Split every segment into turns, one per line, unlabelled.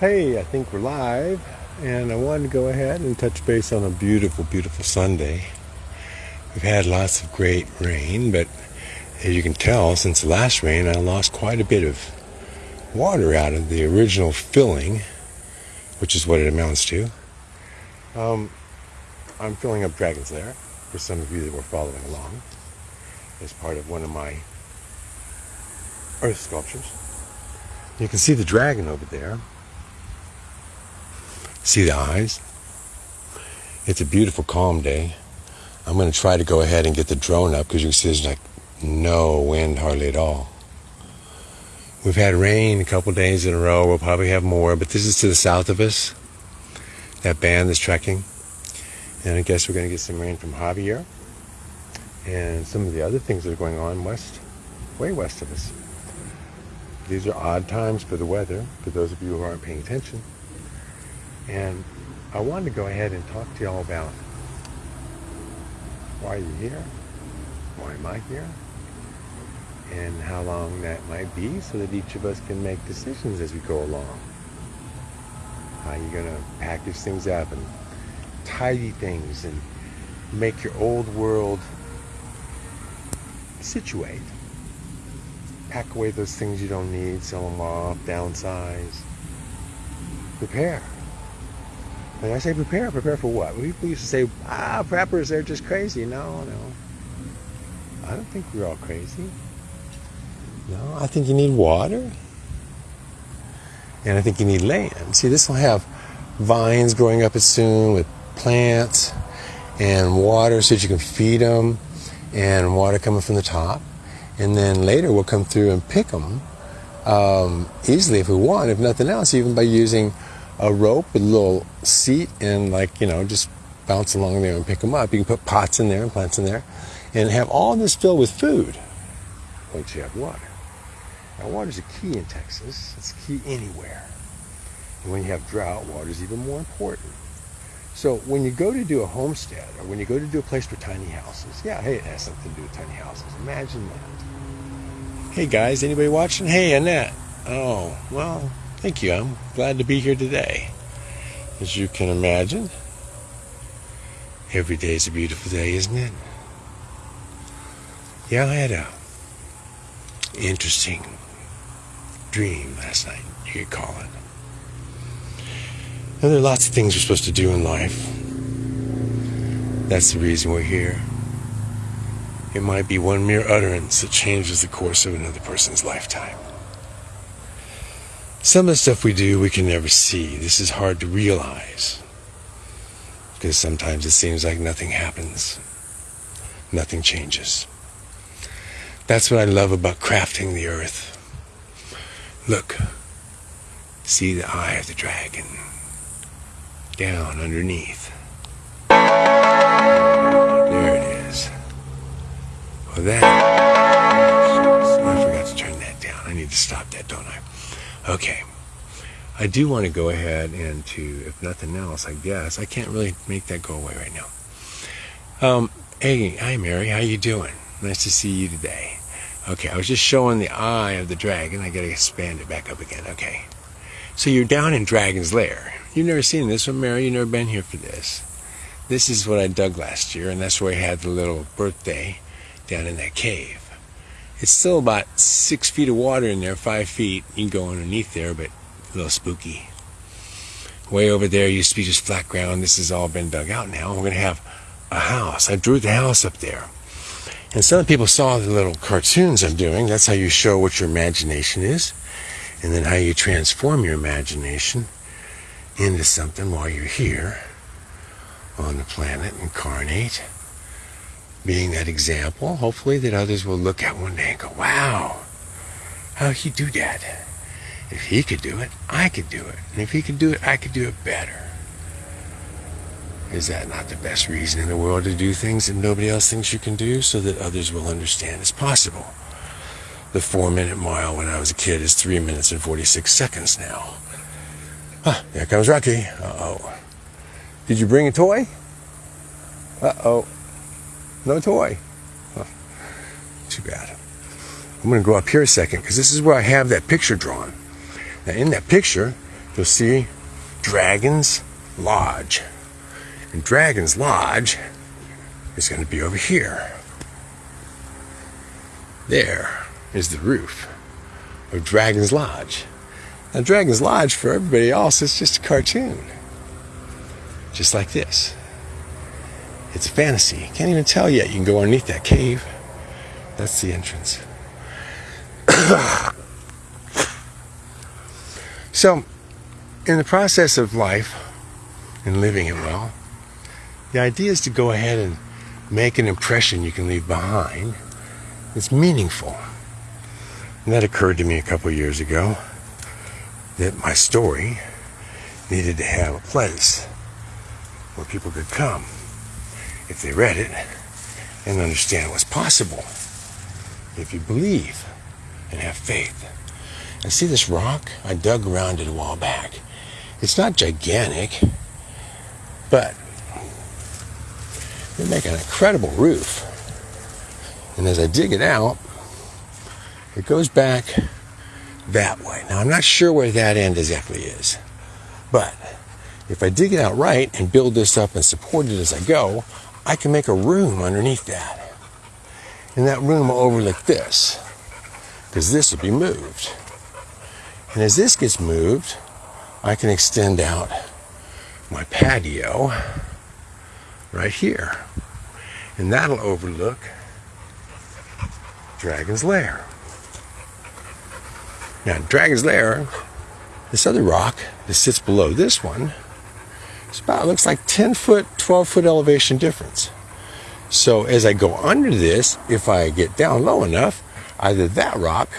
Hey, I think we're live, and I wanted to go ahead and touch base on a beautiful, beautiful Sunday. We've had lots of great rain, but as you can tell, since the last rain, I lost quite a bit of water out of the original filling, which is what it amounts to. Um, I'm filling up Dragon's Lair, for some of you that were following along, as part of one of my earth sculptures. You can see the dragon over there. See the eyes? It's a beautiful, calm day. I'm going to try to go ahead and get the drone up because you can see there's like no wind hardly at all. We've had rain a couple days in a row. We'll probably have more, but this is to the south of us. That band is trekking. And I guess we're going to get some rain from Javier and some of the other things that are going on west, way west of us. These are odd times for the weather, for those of you who aren't paying attention. And I wanted to go ahead and talk to y'all about why you're here, why am I here, and how long that might be so that each of us can make decisions as we go along. How you're going to package things up and tidy things and make your old world situate. Pack away those things you don't need, sell them off, downsize. Prepare. When I say prepare, prepare for what? People used to say, ah, preppers, they're just crazy. No, no. I don't think we're all crazy. No, I think you need water. And I think you need land. See, this will have vines growing up it soon with plants and water so that you can feed them and water coming from the top. And then later we'll come through and pick them um, easily if we want, if nothing else, even by using a rope with a little seat and like, you know, just bounce along there and pick them up. You can put pots in there and plants in there and have all this filled with food once you have water. Now, water is a key in Texas. It's key anywhere. And when you have drought, water is even more important. So when you go to do a homestead or when you go to do a place for tiny houses, yeah, hey, it has something to do with tiny houses. Imagine that. Hey guys, anybody watching? Hey, Annette. Oh, well, Thank you. I'm glad to be here today. As you can imagine, every day is a beautiful day, isn't it? Yeah, I had a interesting dream last night, you could call it. There are lots of things we're supposed to do in life. That's the reason we're here. It might be one mere utterance that changes the course of another person's lifetime. Some of the stuff we do, we can never see. This is hard to realize. Because sometimes it seems like nothing happens, nothing changes. That's what I love about crafting the earth. Look, see the eye of the dragon down underneath. There it is. Well, that. Oh, I forgot to turn that down. I need to stop that, don't I? Okay. I do want to go ahead and to, if nothing else, I guess, I can't really make that go away right now. Um, hey, hi Mary, how you doing? Nice to see you today. Okay, I was just showing the eye of the dragon. I gotta expand it back up again. Okay. So you're down in Dragon's Lair. You've never seen this one, Mary. You've never been here for this. This is what I dug last year, and that's where I had the little birthday down in that cave. It's still about six feet of water in there, five feet. You can go underneath there, but a little spooky. Way over there used to be just flat ground. This has all been dug out now. We're going to have a house. I drew the house up there. And some people saw the little cartoons I'm doing. That's how you show what your imagination is, and then how you transform your imagination into something while you're here on the planet, incarnate being that example, hopefully that others will look at one day and go, wow, how'd he do that? If he could do it, I could do it. And if he could do it, I could do it better. Is that not the best reason in the world to do things that nobody else thinks you can do so that others will understand it's possible? The four minute mile when I was a kid is three minutes and 46 seconds now. Ah, there comes Rocky. Uh oh. Did you bring a toy? Uh oh. No toy. Huh. Too bad. I'm going to go up here a second because this is where I have that picture drawn. Now, in that picture, you'll see Dragon's Lodge. And Dragon's Lodge is going to be over here. There is the roof of Dragon's Lodge. Now, Dragon's Lodge, for everybody else, is just a cartoon. Just like this. It's fantasy. Can't even tell yet. You can go underneath that cave. That's the entrance. so, in the process of life and living it well, the idea is to go ahead and make an impression you can leave behind that's meaningful. And that occurred to me a couple years ago that my story needed to have a place where people could come if they read it and understand what's possible if you believe and have faith. And see this rock? I dug around it a while back. It's not gigantic, but they make an incredible roof. And as I dig it out, it goes back that way. Now, I'm not sure where that end exactly is, but if I dig it out right and build this up and support it as I go, I can make a room underneath that. And that room will overlook this, because this will be moved. And as this gets moved, I can extend out my patio right here. And that'll overlook Dragon's Lair. Now, Dragon's Lair, this other rock that sits below this one, it's about, looks like 10 foot, 12 foot elevation difference. So as I go under this, if I get down low enough, either that rock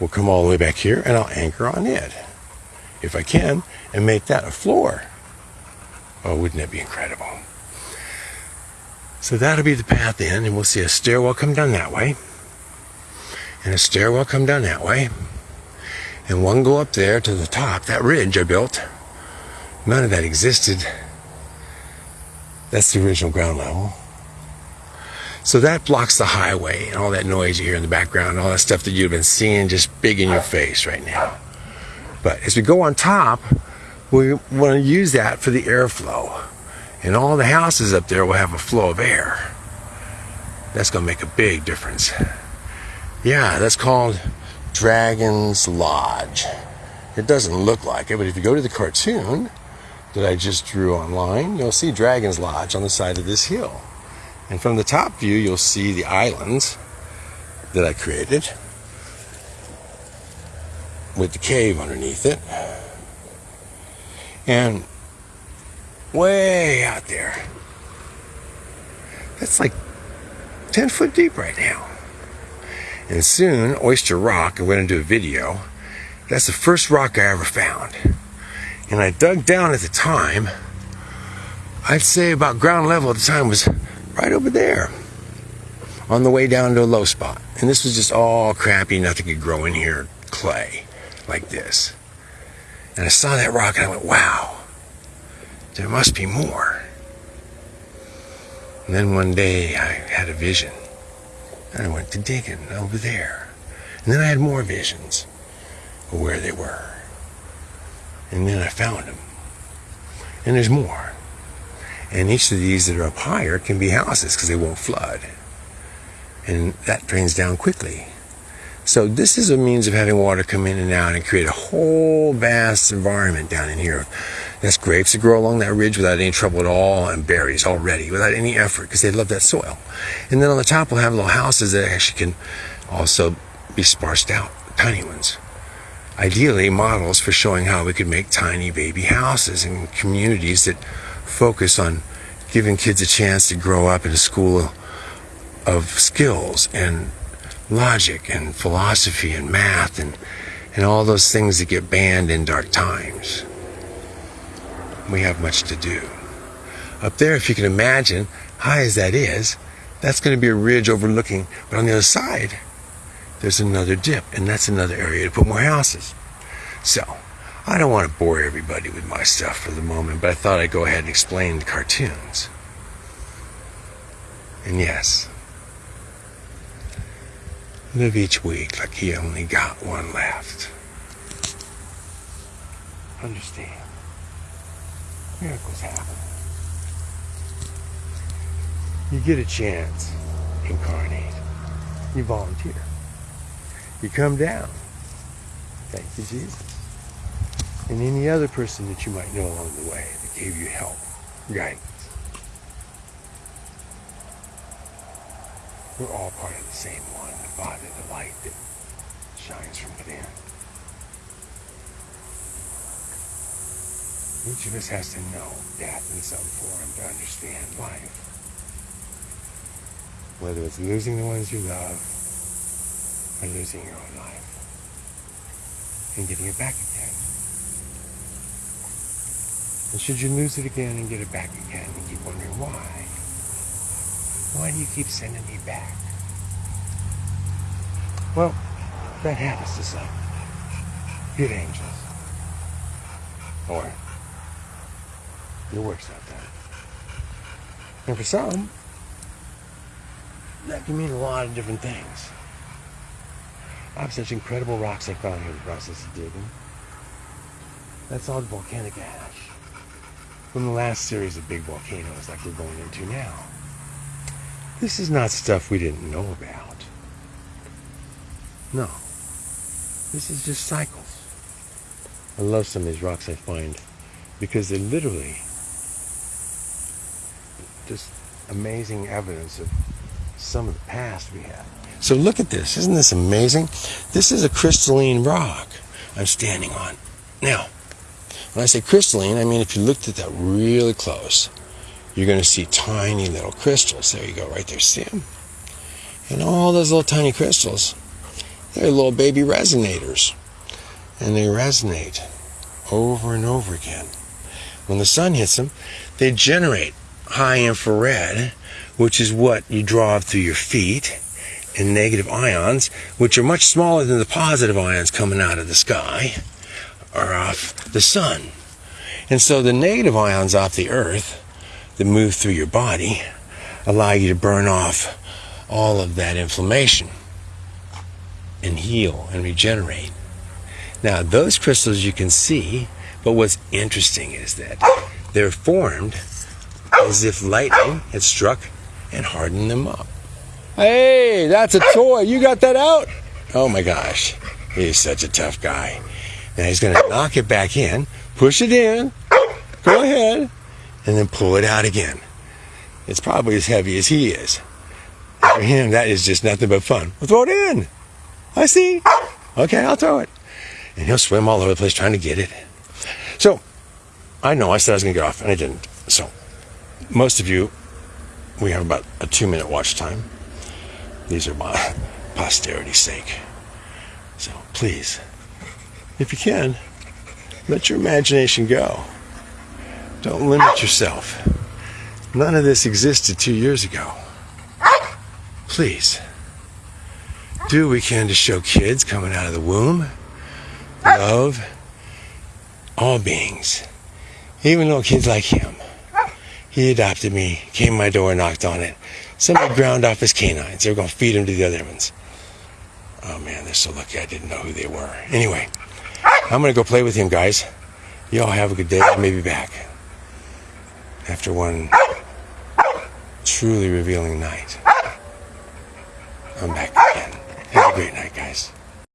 will come all the way back here and I'll anchor on it. If I can, and make that a floor. Oh, wouldn't that be incredible? So that'll be the path in, and we'll see a stairwell come down that way, and a stairwell come down that way, and one go up there to the top, that ridge I built. None of that existed. That's the original ground level. So that blocks the highway and all that noise you hear in the background, all that stuff that you've been seeing just big in your face right now. But as we go on top, we want to use that for the airflow. And all the houses up there will have a flow of air. That's going to make a big difference. Yeah, that's called Dragon's Lodge. It doesn't look like it, but if you go to the cartoon that I just drew online, you'll see Dragon's Lodge on the side of this hill. And from the top view, you'll see the islands that I created with the cave underneath it. And way out there, that's like 10 foot deep right now. And soon, Oyster Rock, I went going to a video. That's the first rock I ever found. And I dug down at the time. I'd say about ground level at the time was right over there on the way down to a low spot. And this was just all crappy, nothing could grow in here, clay like this. And I saw that rock and I went, wow, there must be more. And then one day I had a vision. And I went to digging over there. And then I had more visions of where they were. And then I found them. And there's more. And each of these that are up higher can be houses because they won't flood. And that drains down quickly. So this is a means of having water come in and out and create a whole vast environment down in here. That's grapes that grow along that ridge without any trouble at all, and berries already without any effort because they love that soil. And then on the top we'll have little houses that actually can also be sparsed out, tiny ones. Ideally, models for showing how we could make tiny baby houses in communities that focus on giving kids a chance to grow up in a school of skills and logic and philosophy and math and, and all those things that get banned in dark times. We have much to do. Up there, if you can imagine, high as that is, that's going to be a ridge overlooking, but on the other side, there's another dip, and that's another area to put more houses. So, I don't want to bore everybody with my stuff for the moment, but I thought I'd go ahead and explain the cartoons. And yes, live each week like you only got one left. understand. Miracles happen. You get a chance, incarnate. You volunteer. You come down. Thank you, Jesus. And any other person that you might know along the way that gave you help, guidance. We're all part of the same one, the Father, the light that shines from within. Each of us has to know death in some form to understand life. Whether it's losing the ones you love or losing your own life and getting it back again. And should you lose it again and get it back again and keep wondering why, why do you keep sending me back? Well, that happens to some. Good angels. Or your work's not done. And for some, that can mean a lot of different things. I have such incredible rocks I found here in the process of digging. That's all volcanic ash from the last series of big volcanoes like we're going into now. This is not stuff we didn't know about. No. This is just cycles. I love some of these rocks I find because they're literally just amazing evidence of some of the past we had. So look at this. Isn't this amazing? This is a crystalline rock I'm standing on. Now, when I say crystalline, I mean if you looked at that really close, you're going to see tiny little crystals. There you go, right there. See them? And all those little tiny crystals, they're little baby resonators. And they resonate over and over again. When the sun hits them, they generate high infrared, which is what you draw through your feet, and negative ions, which are much smaller than the positive ions coming out of the sky or off the sun. And so the negative ions off the earth that move through your body allow you to burn off all of that inflammation and heal and regenerate. Now, those crystals you can see, but what's interesting is that they're formed as if lightning had struck and hardened them up. Hey, that's a toy. You got that out? Oh my gosh. He's such a tough guy. Now he's going to knock it back in, push it in, go ahead, and then pull it out again. It's probably as heavy as he is. For him, that is just nothing but fun. Well, throw it in. I see. Okay, I'll throw it. And he'll swim all over the place trying to get it. So, I know I said I was going to get off, and I didn't. So, most of you, we have about a two minute watch time. These are my posterity's sake. So, please, if you can, let your imagination go. Don't limit yourself. None of this existed two years ago. Please, do what we can to show kids coming out of the womb love all beings, even little kids like him. He adopted me, came to my door, knocked on it. Somebody ground off his canines. They were going to feed him to the other ones. Oh man, they're so lucky I didn't know who they were. Anyway, I'm going to go play with him, guys. Y'all have a good day. I may be back after one truly revealing night. I'm back again. Have a great night, guys.